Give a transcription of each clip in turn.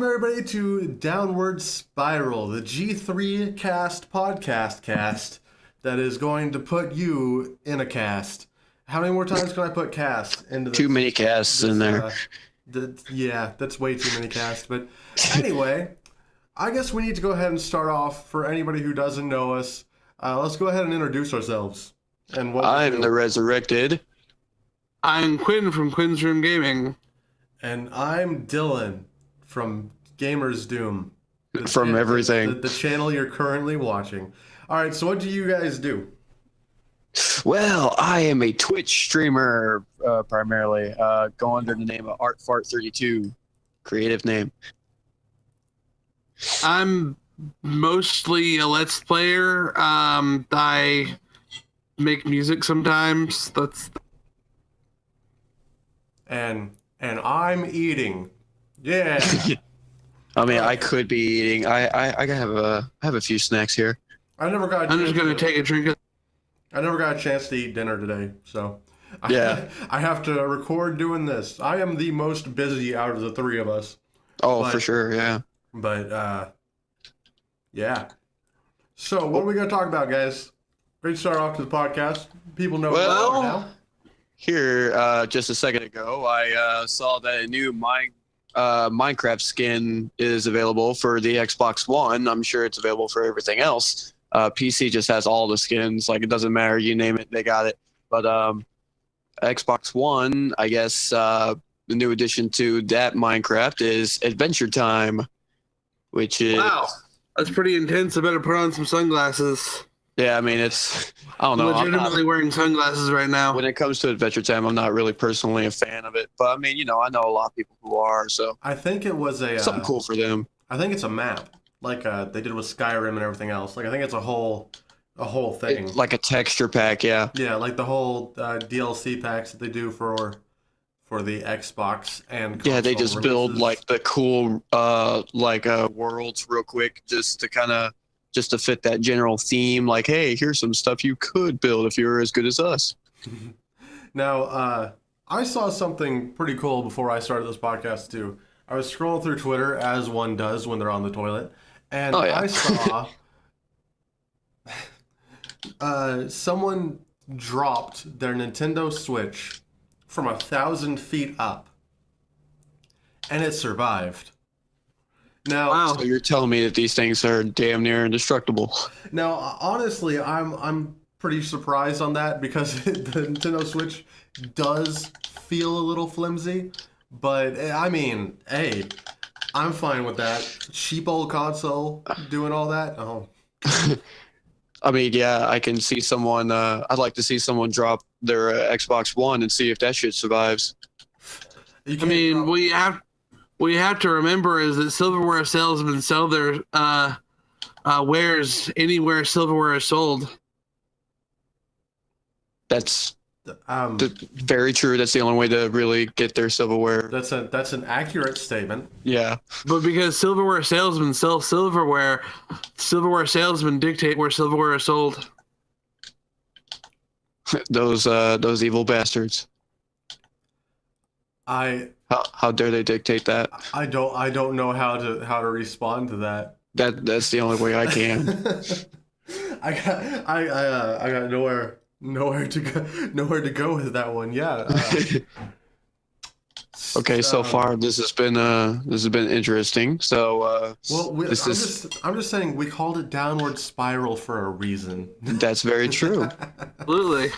welcome everybody to Downward Spiral, the G3 cast podcast cast that is going to put you in a cast. How many more times can I put cast into this? Too many casts in there. uh, th- yeah, that's way too many casts. But anyway, I guess we need to go ahead and start off for anybody who doesn't know us. Uh, let's go ahead and introduce ourselves. And what I'm the resurrected. I'm Quinn from Quinn's Room Gaming. And I'm Dylan from Gamers Doom. The From chan- everything. The, the channel you're currently watching. All right, so what do you guys do? Well, I am a Twitch streamer uh, primarily. Uh, go under the name of ArtFart32, creative name. I'm mostly a Let's Player. Um, I make music sometimes. That's And and I'm eating. Yeah. I mean, I could be eating. I I, I have a I have a few snacks here. I never got. a I'm just gonna to- take a drink. Of, I never got a chance to eat dinner today, so. I, Yeah. I have to record doing this. I am the most busy out of the three of us, Oh, But- for sure. Yeah. but uh, yeah. So what are we gonna talk about, guys? Great start off to the podcast. People know Well- now. Here, uh, just a second ago, I uh, saw that a new mine, uh, Minecraft skin is available for the Xbox One. I'm sure it's available for everything else. Uh, PC just has all the skins. Like it doesn't matter, you name it, they got it. But um, Xbox One, I guess, uh, the new addition to that Minecraft is Adventure Time, which is wow, that's pretty intense. I better put on some sunglasses. Yeah. I mean, it's I don't I'm know. I'm not- legitimately wearing sunglasses right now. when it comes to Adventure Time, I'm not really personally a fan of it. But I mean, you know, I know a lot of people who are, so I think it was a. something uh, cool for them. I think it's a map, like uh, they did with Skyrim and everything else. Like I think it's a whole, a whole thing. It- like a texture pack, yeah. yeah, like the whole uh, DLC packs that they do for, for the Xbox and Yeah, they console just build like the cool uh like uh worlds real quick just to kind of just to fit that general theme like hey, here's some stuff you could build if you're as good as us. Now, uh, I saw something pretty cool before I started this podcast too. I was scrolling through Twitter as one does when they're on the toilet, and Oh, yeah. I saw uh, someone dropped their Nintendo Switch from a thousand feet up, and it survived. Now, Wow. So you're telling me that these things are damn near indestructible. Now, honestly, I'm I'm pretty surprised on that because the Nintendo Switch does feel a little flimsy, but eh, I mean, hey, I'm fine with that. Cheap old console doing all that. Oh, I mean, yeah, I can see someone. Uh, I'd like to see someone drop their uh, Xbox One and see if that shit survives. I mean, drop- what you have what you have to remember is that silverware salesmen sell their uh, uh, wares anywhere silverware is sold. That's um, th- very true. That's the only way to really get their silverware. that's a that's an accurate statement. Yeah, But because silverware salesmen sell silverware, silverware salesmen dictate where silverware is sold. those uh, those evil bastards. I How, how dare they dictate that? I don't I don't know how to how to respond to that. That that's the only way I can. I got I I, uh, I got nowhere nowhere to go nowhere to go with that one. Yeah. uh, okay, so um, far this has been uh this has been interesting. So uh, Well, we, I'm this is just I'm just saying we called it downward spiral for a reason. that's very true. Absolutely.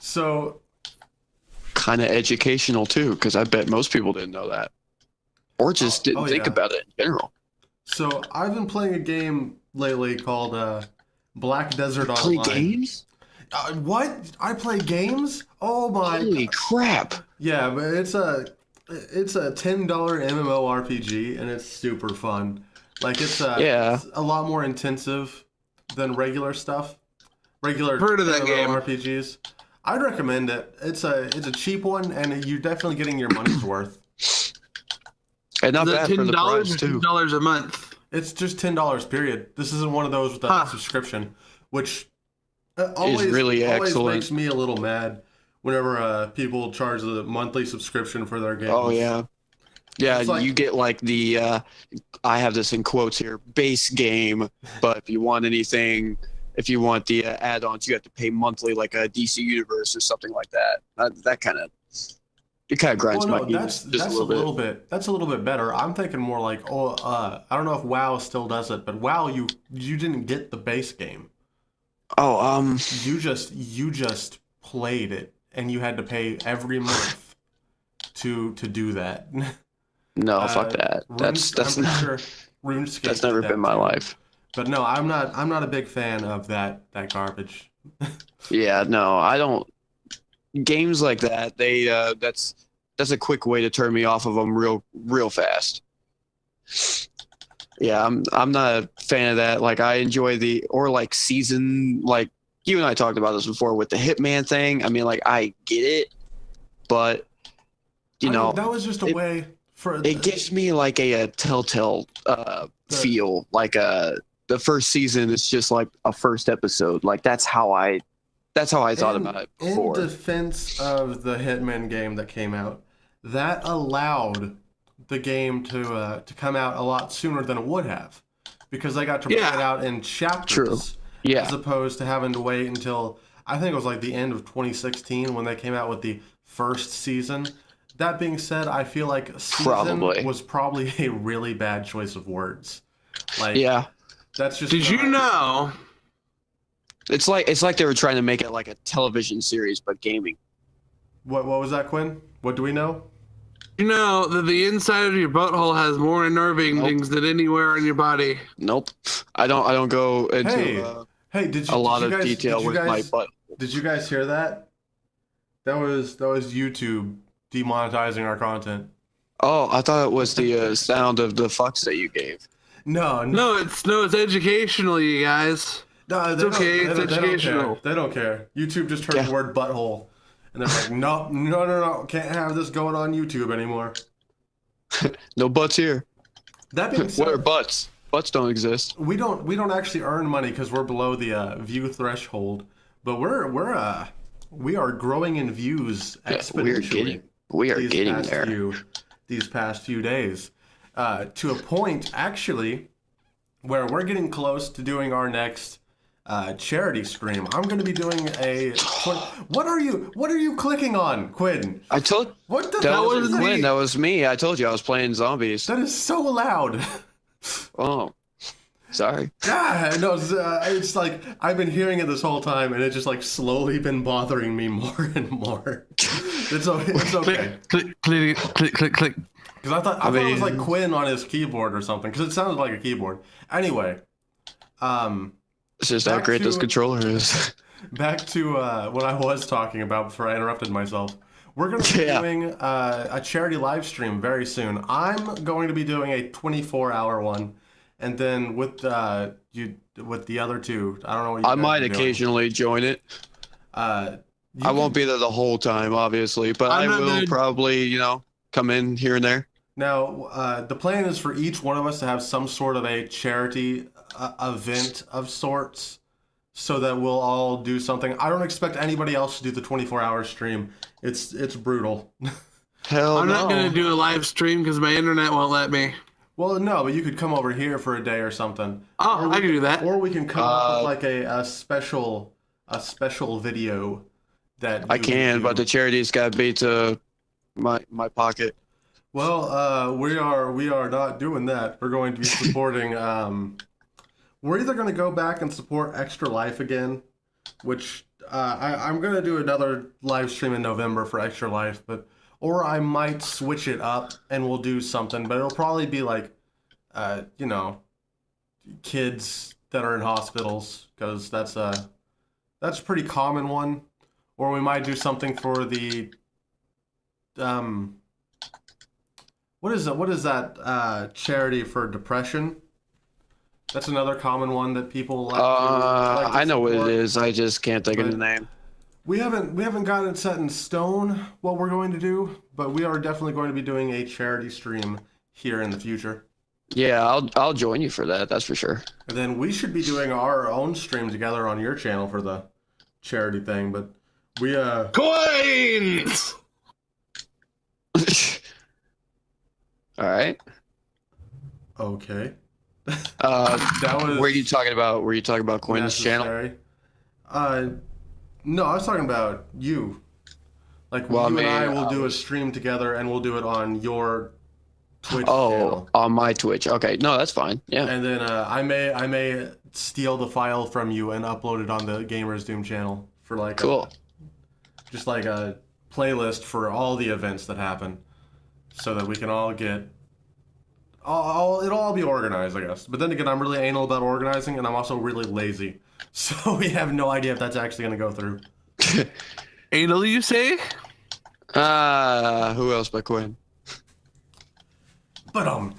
so kind of educational too, because I bet most people didn't know that, or just Oh, didn't oh, think yeah. about it in general. so I've been playing a game lately called uh, Black Desert Play Online. games? Uh, what? I play games? Oh my! Holy crap! Yeah, but it's a it's a ten dollar MMORPG and it's super fun. Like it's a Yeah. it's a lot more intensive than regular stuff. Regular Heard of that game. MMORPGs. I'd recommend it. It's a it's a cheap one and you're definitely getting your money's worth. And not Is bad for ten the dollars price too. ten dollars a month? It's just ten dollars. Period. This isn't one of those with a Huh. subscription, which uh, always really always excellent. makes me a little mad whenever uh, people charge the monthly subscription for their games. Oh yeah, Yeah, like- you get like the uh, I have this in quotes here base game, but if you want anything, if you want the uh, add-ons, you have to pay monthly, like a DC Universe or something like that. That, that kind of it kind of grinds my no, gears that's that's a little bit. bit. That's a little bit better. I'm thinking more like, oh, uh, I don't know if WoW still does it, but WoW, you you didn't get the base game. Oh, um, You just you just played it, and you had to pay every month to to do that. no, Uh, fuck that. That's that's not, sure RuneScape that's never that been my too. life. But no, I'm not. I'm not a big fan of that that garbage. Yeah, no, I don't. Games like that, they uh, that's that's a quick way to turn me off of them real real fast. Yeah, I'm I'm not a fan of that. Like I enjoy the or like season like you and I talked about this before with the Hitman thing. I mean, like I get it, but you I mean, know, that was just a it- way for it gives me like a, a telltale uh, The- feel. Like uh, the first season is just like a first episode. Like that's how I that's how I thought In- about it In defense of the Hitman game that came out, that allowed the game to uh, to come out a lot sooner than it would have, because they got to Yeah. it out in chapters, True. yeah. as opposed to having to wait until I think it was like the end of 2016 when they came out with the first season. That being said, I feel like season Probably. was probably a really bad choice of words. Like Yeah. That's just Did you not- know? It's like it's like they were trying to make it like a television series but gaming. what what was that, Quinn? What do we know? You know that the inside of your butthole has more nerve endings than anywhere on your body. Nope. I don't I don't go into Hey, uh, Hey, did you a lot did of you guys, detail with guys, my butt. Did you guys hear that? That was that was YouTube demonetizing our content. Oh, I thought it was the uh, sound of the fucks that you gave. No, no, No, it's no, it's educational, you guys. no they it's okay, it's they, don't- they don't care. They don't care. YouTube just heard Yeah. the word butthole, and they're like, no, no, no, no, can't have this going on YouTube anymore. No butts here. That being said, What are butts? Butts don't exist. we don't we don't actually earn money because we're below the uh, view threshold, but we're we're uh we are growing in views Yeah, exponentially. we're getting we are getting there. Few, these past few days, uh, to a point actually where we're getting close to doing our next uh, charity stream. I'm going to be doing a. What are you? What are you clicking on, Quinn? I told What the? that hell was that? Quinn. That was me. I told you I was playing zombies. That is so loud. Oh, sorry. Yeah, no, it's, uh, it's like I've been hearing it this whole time, and it's just like slowly been bothering me more and more. It's, o- it's okay. Click, click, click, click, click. Because I thought I, I thought it was like Quinn on his keyboard or something. Because it sounded like a keyboard. Anyway, um, It's just how Back great this controller is. back to uh, what I was talking about before I interrupted myself. We're going to be Yeah. doing uh, a charity live stream very soon. I'm going to be doing a 24 hour one, and then with uh, you with the other two, I don't know what you I might are doing. occasionally join it. Uh, you I can- won't be there the whole time, obviously, but I'm I will gonna- probably, you know, come in here and there. Now, uh, the plan is for each one of us to have some sort of a charity uh, event of sorts so that we'll all do something. I don't expect anybody else to do the 24 hour stream. It's it's brutal. Hell I'm no. not gonna do a live stream because my internet won't let me. well, no, but you could come over here for a day or something. Oh, I can do that. Or we can come up Uh, with like a, a special a special video that I can, but the charity's got to be to my my pocket. Well, uh, we are we are not doing that. We're going to be supporting. um, we're either going to go back and support Extra Life again, which uh, I, I'm going to do another live stream in November for Extra Life, but or I might switch it up and we'll do something, but it'll probably be like, uh, you know, kids that are in hospitals because that's a that's a pretty common one. Or we might do something for the um what is that what is that uh charity for depression that's another common one that people like to, Uh, like I know what it is. I just can't think of the name. we haven't we haven't gotten it set in stone what we're going to do but we are definitely going to be doing a charity stream here in the future Yeah, I'll I'll join you for that. That's for sure. and then we should be doing our own stream together on your channel for the charity thing but we uh Coins. All right. Okay. Uh, That was were you talking about? Were you talking about Quinn's channel? necessary. Uh, no, I was talking about you. Like Well, you I and I will I do a stream together, and we'll do it on your Twitch Oh, channel. on my Twitch. Okay, no, that's fine. Yeah. And then uh, I may I may steal the file from you and upload it on the Gamers Doom channel for like a- Cool. Just like a playlist for all the events that happen, so that we can all get. All, all, it'll all be organized, I guess. But then again, I'm really anal about organizing, and I'm also really lazy, so we have no idea if that's actually gonna go through. Anal, you say? Uh, who else but Quinn? But um.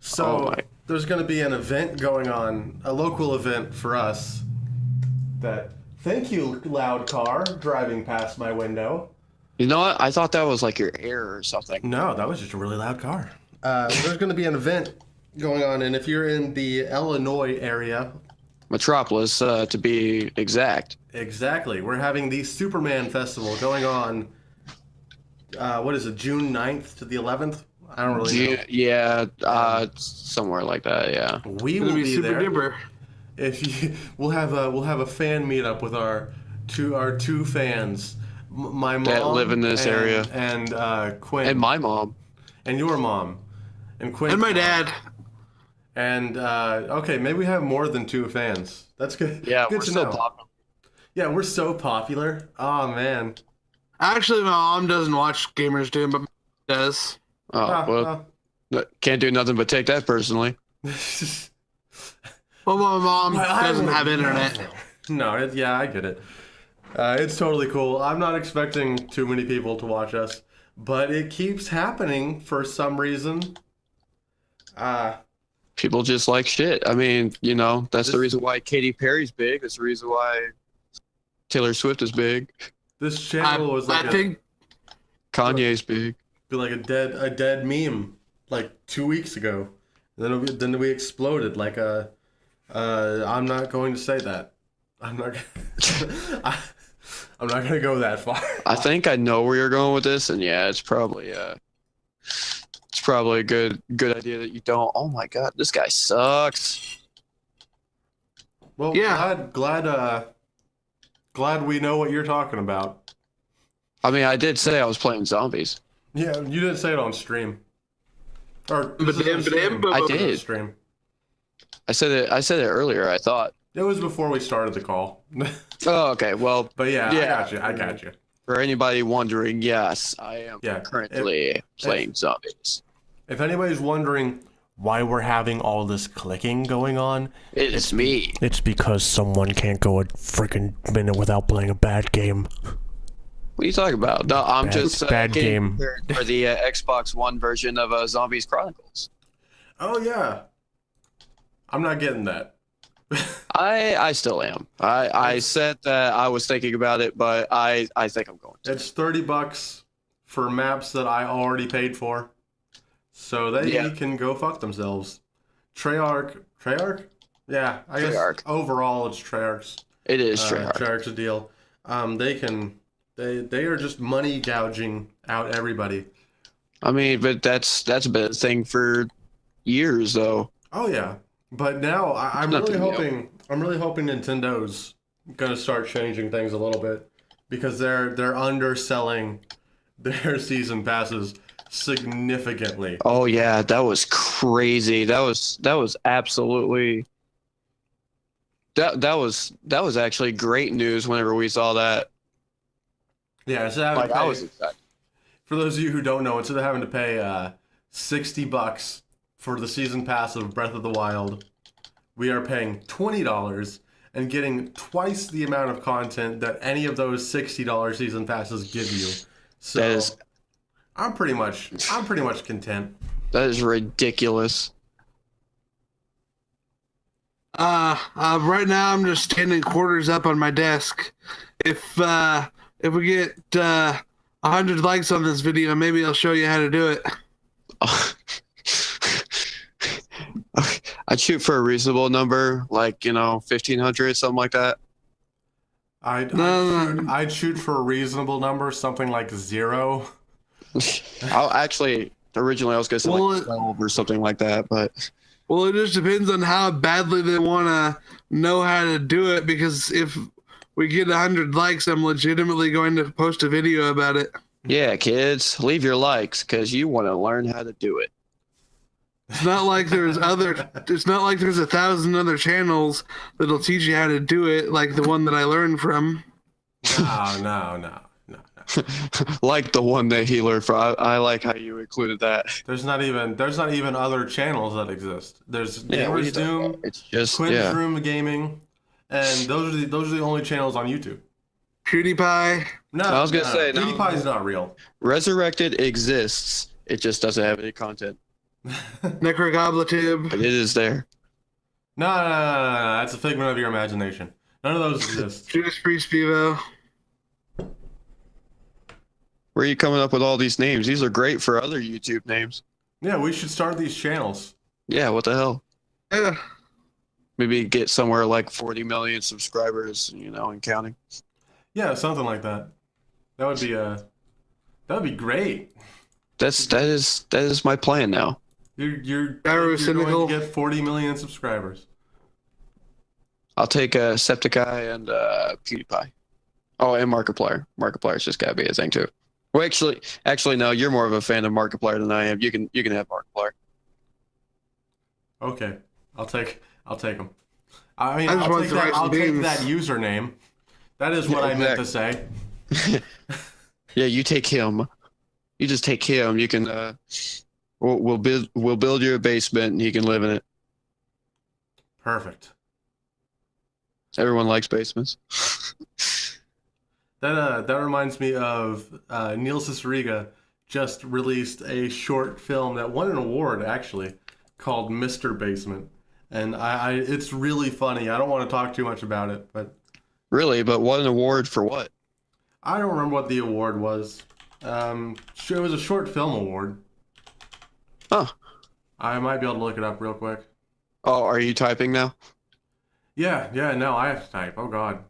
So Oh there's going to be an event going on, a local event for us. That thank you, loud car driving past my window. You know what? I thought that was like your air or something. No, that was just a really loud car. Uh, there's going to be an event going on, and if you're in the Illinois area, Metropolis, uh, to be exact. exactly, we're having the Superman Festival going on. Uh, what is it, June 9th to the 11th? I don't really know. Yeah, yeah uh, somewhere like that. Yeah. We will be be super there. duper. If you, we'll have a we'll have a fan meetup with our two our two fans, my mom That live in this and- area. and uh, Quinn And my mom. and your mom, and Quinn And my dad. And uh, okay, maybe we have more than two fans. That's good. Yeah, good we're to so know. popular. Yeah, we're so popular. Oh man. Actually, my mom doesn't watch Gamers Doom, but does. Oh, Ah, well, can't do nothing but take that personally. Well, my mom I doesn't have internet. No, it, yeah, I get it. Uh, it's totally cool. I'm not expecting too many people to watch us, but it keeps happening for some reason. Uh, People just like shit. I mean, you know, that's the reason why Katy Perry's big. That's the reason why Taylor Swift is big. this I, channel was like I a, think Kanye's big. be like a dead a dead meme like two weeks ago. then we, then we exploded like a. Uh, I'm not going to say that. I'm not. Gonna, I, I'm not gonna go that far. I think I know where you're going with this, and yeah, it's probably uh, it's probably a good good idea that you don't. Oh my god, this guy sucks. Well, Yeah. glad glad uh glad we know what you're talking about. I mean, I did say I was playing zombies. Yeah, you didn't say it on stream. Or But this but then- stream. but- I did. stream. I said it. I said it earlier. I thought. It was before we started the call. Oh, okay. Well, but yeah, yeah, I got you. I got you. for anybody wondering, yes, I am Yeah. currently playing zombies. If anybody's wondering why we're having all this clicking going on, It is me. it's because someone can't go a freaking minute without playing a bad game. What are you talking about? No, I'm Bad- just uh, bad game. for the uh, Xbox One version of uh, Zombies Chronicles. Oh yeah. I'm not getting that. I I still am. I I said that I was thinking about it, but I I think I'm going to. It's 30 bucks for maps that I already paid for. So they Yeah. can go fuck themselves. Treyarch, Treyarch? Yeah, I guess Treyarch. overall it's Treyarch's. It is uh, Treyarch. Treyarch's deal. Um, they can, they they are just money gouging out everybody. I mean, but that's that's been a thing for years, though. Oh yeah, but now I, I'm really nothing new. hoping I'm really hoping Nintendo's gonna start changing things a little bit because they're they're underselling their season passes significantly. Oh yeah, that was crazy. That was that was absolutely. That that was that was actually great news. Whenever we saw that, Yeah, instead of having like to I was excited. for those of you who don't know, instead of having to pay uh, sixty bucks for the season pass of Breath of the Wild, we are paying twenty dollars and getting twice the amount of content that any of those sixty dollar season passes give you. So That is- I'm pretty much I'm pretty much content. That is ridiculous. Uh, uh, right now I'm just standing quarters up on my desk. If uh, if we get uh, hundred likes on this video, maybe I'll show you how to do it. I'd shoot for a reasonable number, like you know, fifteen hundred, something like that. I'd, No, I'd, no. shoot, I'd shoot for a reasonable number, something like zero. I'll actually originally I was gonna say Well, like twelve or something like that, but Well, it just depends on how badly they want to know how to do it. Because if we get hundred likes, I'm legitimately going to post a video about it. yeah, kids, leave your likes because you want to learn how to do it. It's not like there's other. It's not like there's a thousand other channels that'll teach you how to do it, like the one that I learned from. No, no, no, no, no. like the one that he learned from. I, I like how you included that. There's not even there's not even other channels that exist. There's Yeah, what are you Gamers talking Doom. It's just Quinn's yeah. Room Gaming, and those are the those are the only channels on YouTube. PewDiePie. No, I was gonna no, say, no. PewDiePie is not real. Resurrected exists. It just doesn't have any content. Necrogoblitib. But it is there. No, no, no, no, no, no, that's a figment of your imagination. None of those exist. Judas Priest Bevo. Where are you coming up with all these names? These are great for other YouTube names. Yeah, we should start these channels. Yeah, what the hell? Yeah. Maybe get somewhere like 40 million subscribers, you know, and counting. Yeah, something like that. That would be uh that would be great. That's that is that is my plan now. You're you're, Gyro you're going to get 40 million subscribers. I'll take a uh, Septiceye and uh, PewDiePie. Oh, and Markiplier. Markiplier's just gotta be a thing too. Well, actually, actually, no. You're more of a fan of Markiplier than I am. You can you can have Markiplier. Okay, I'll take I'll take him. I mean, I I'll, take that. I'll take that username. That is what Yeah, I meant to say. Yeah, you take him. You just take him. You can. Uh, we'll, we'll build we'll build you a basement, and he can live in it. Perfect. Everyone likes basements. That uh, that reminds me of uh, Neil Cicierega just released a short film that won an award actually called Mr. Basement, and I, I it's really funny. I don't want to talk too much about it, but Really, but what an award for what? I don't remember what the award was. Um, it was a short film award. Huh. I might be able to look it up real quick. Oh, are you typing now? Yeah, yeah, no, I have to type. Oh God.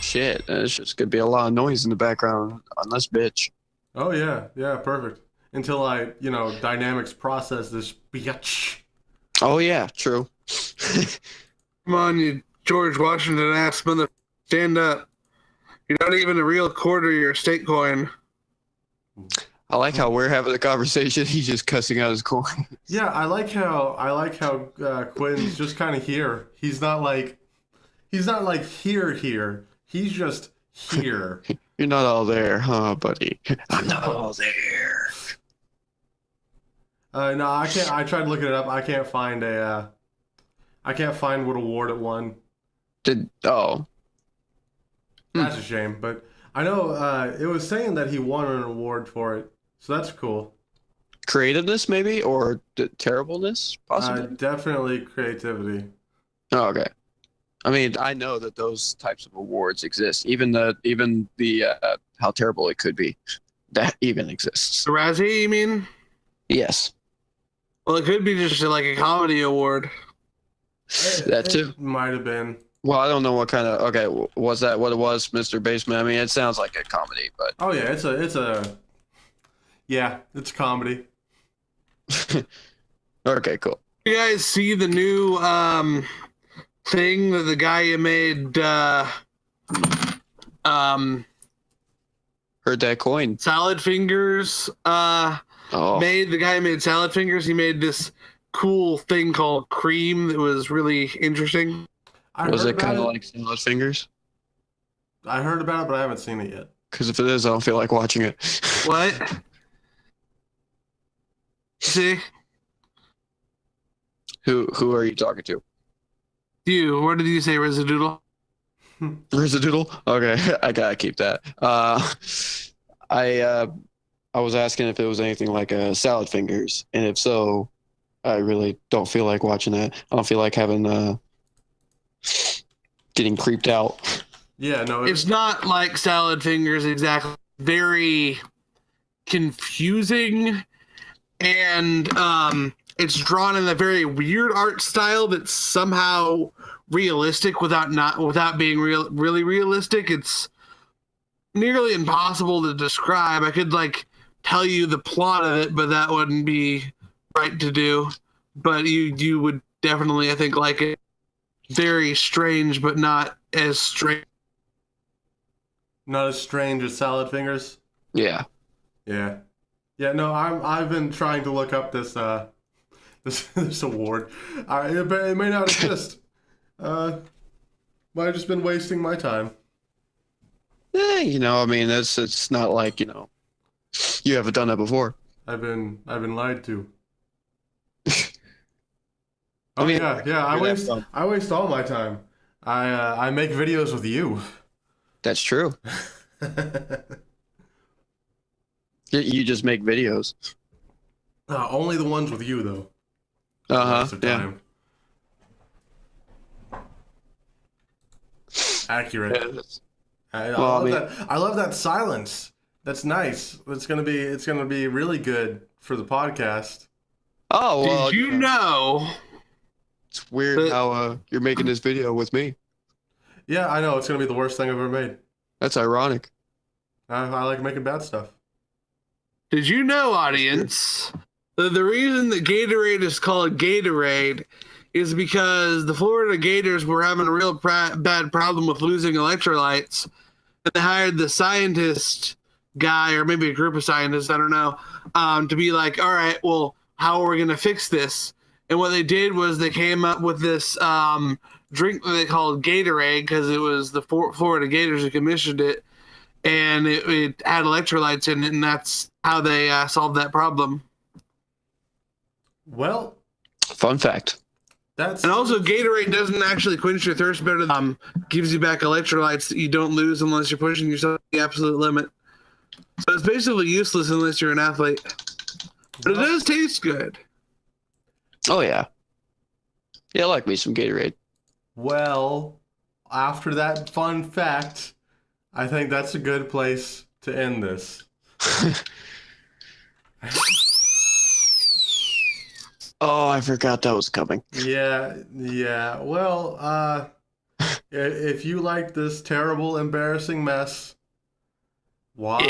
Shit, there's just gonna be a lot of noise in the background on this bitch. Oh yeah, yeah, perfect. Until I, you know, dynamics process this bitch. Oh yeah, true. Come on, you George Washington ass mother. Stand up. You're not even a real quarter, you're a state coin. Mm. I like how we're having a conversation. He's just cussing out his coin. Yeah, I like how I like how uh, Quinn's just kind of here. He's not like, he's not like here here. He's just here. You're not all there, huh, buddy? I'm not all there. Uh, no, I can't. I tried looking it up. I can't find a. Uh, I can't find what award it won. Did oh That's a shame. But I know uh, it was saying that he won an award for it, so that's cool. creativeness maybe or d- terribleness Uh, possibly? definitely creativity. oh, okay. I mean, I know that those types of awards exist. Even the even the uh, how terrible it could be, that even exists. The Razzie, you mean? Yes, Well, it could be just like a comedy award. that too. might have been. Well, I don't know what kind of okay was that what it was, Mr. Basement. I mean, it sounds like a comedy, but Oh yeah, it's a it's a. Yeah, it's comedy. okay, cool. You guys see the new um thing that the guy who made uh um Heard that coin. salad fingers uh Oh, made the guy who made salad fingers he made this cool thing called cream that was really interesting I was it kind of like Salad Fingers? I heard about it, but I haven't seen it yet. Because if it is, I don't feel like watching it. what see Who who are you talking to? you what did you say residual Residual? Okay, I gotta keep that. Uh, I uh, I was asking if it was anything like a salad fingers, and if so, I really don't feel like watching that. I don't feel like having uh, getting creeped out. Yeah, no, it's not like salad fingers exactly very confusing and um it's drawn in a very weird art style that's somehow realistic without not without being real really realistic. It's nearly impossible to describe. I could like tell you the plot of it, but that wouldn't be right to do. But you you would definitely I think like it. Very strange, but not as strange. Not as strange as salad fingers. Yeah. Yeah. Yeah, no, I'm I've been trying to look up this uh this this award. I it, may- it may not exist. uh but I've just been wasting my time. Eh, you know, I mean, it's it's not like you know, you haven't done that before. I've been I've been lied to. I Oh mean, yeah, yeah, I waste dumb. I waste all my time. I uh, I make videos with you. That's true. You, you just make videos. Uh, only the ones with you though. Uh huh. most of the Yeah. time. Accurate. Yeah, I, I Well, I love mean- that. I love that silence. That's nice. It's gonna be. It's gonna be really good for the podcast. Oh well, Did you know it's weird But- how uh, you're making this video with me. Yeah, I know. It's gonna be the worst thing I've ever made. That's ironic. I, I like making bad stuff. Did you know, audience, that the reason that Gatorade is called Gatorade is because the Florida Gators were having a real pra- bad problem with losing electrolytes, and they hired the scientist guy, or maybe a group of scientists, I don't know, um, to be like, all right, well, how are we going to fix this? And what they did was they came up with this um, drink that they called Gatorade because it was the Florida Gators who commissioned it and it, it had electrolytes in it, and that's how they uh, solved that problem. Well, Fun fact. that's And also, Gatorade doesn't actually quench your thirst better. Than, um, gives you back electrolytes that you don't lose unless you're pushing yourself to the absolute limit. So it's basically useless unless you're an athlete. But it does taste good. Oh yeah. Yeah, I like me some Gatorade. well. After that fun fact, I think that's a good place to end this. oh, I forgot that was coming. Yeah, yeah. Well, uh, if you like this terrible, embarrassing mess, why?